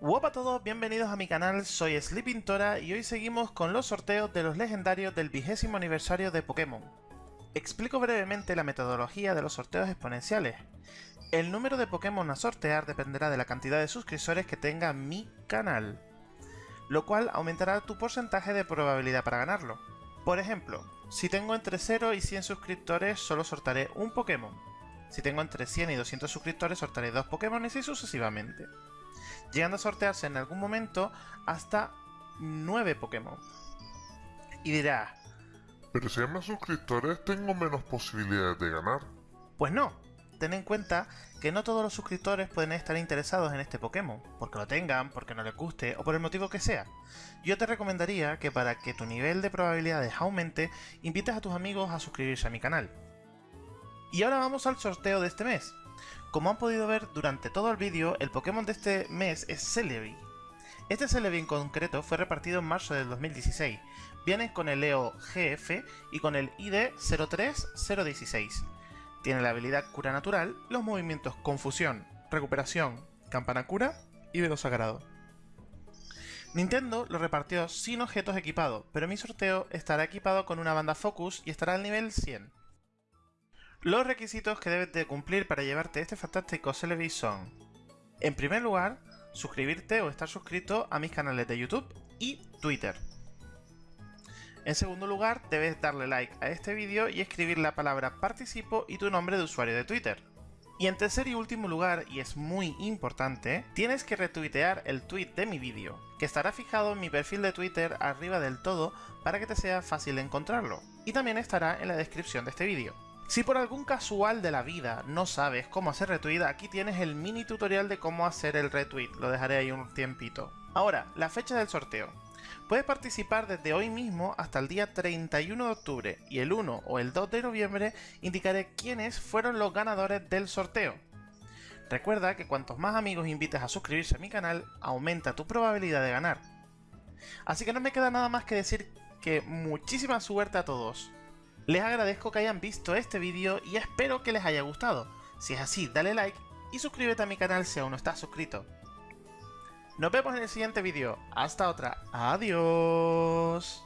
Hola a todos, bienvenidos a mi canal, soy Sleeping Tora y hoy seguimos con los sorteos de los legendarios del vigésimo aniversario de Pokémon. Explico brevemente la metodología de los sorteos exponenciales. El número de Pokémon a sortear dependerá de la cantidad de suscriptores que tenga mi canal, lo cual aumentará tu porcentaje de probabilidad para ganarlo. Por ejemplo, si tengo entre 0 y 100 suscriptores solo sortaré un Pokémon. Si tengo entre 100 y 200 suscriptores sortaré dos Pokémon y así sucesivamente llegando a sortearse en algún momento hasta 9 Pokémon. Y dirá... Pero si hay más suscriptores, tengo menos posibilidades de ganar. Pues no, ten en cuenta que no todos los suscriptores pueden estar interesados en este Pokémon, porque lo tengan, porque no les guste o por el motivo que sea. Yo te recomendaría que para que tu nivel de probabilidades aumente, invites a tus amigos a suscribirse a mi canal. Y ahora vamos al sorteo de este mes. Como han podido ver durante todo el vídeo, el Pokémon de este mes es Celebi. Este Celebi en concreto fue repartido en marzo del 2016. Viene con el EO GF y con el ID 03016. Tiene la habilidad Cura Natural, los movimientos Confusión, Recuperación, Campana Cura y Velo Sagrado. Nintendo lo repartió sin objetos equipados, pero mi sorteo estará equipado con una banda Focus y estará al nivel 100. Los requisitos que debes de cumplir para llevarte este fantástico Celebi son En primer lugar, suscribirte o estar suscrito a mis canales de YouTube y Twitter. En segundo lugar, debes darle like a este vídeo y escribir la palabra participo y tu nombre de usuario de Twitter. Y en tercer y último lugar, y es muy importante, tienes que retuitear el tweet de mi vídeo, que estará fijado en mi perfil de Twitter arriba del todo para que te sea fácil encontrarlo, y también estará en la descripción de este vídeo. Si por algún casual de la vida no sabes cómo hacer retweet, aquí tienes el mini tutorial de cómo hacer el retweet, lo dejaré ahí un tiempito. Ahora, la fecha del sorteo. Puedes participar desde hoy mismo hasta el día 31 de octubre y el 1 o el 2 de noviembre indicaré quiénes fueron los ganadores del sorteo. Recuerda que cuantos más amigos invites a suscribirse a mi canal, aumenta tu probabilidad de ganar. Así que no me queda nada más que decir que muchísima suerte a todos. Les agradezco que hayan visto este vídeo y espero que les haya gustado. Si es así, dale like y suscríbete a mi canal si aún no estás suscrito. Nos vemos en el siguiente vídeo. Hasta otra. Adiós.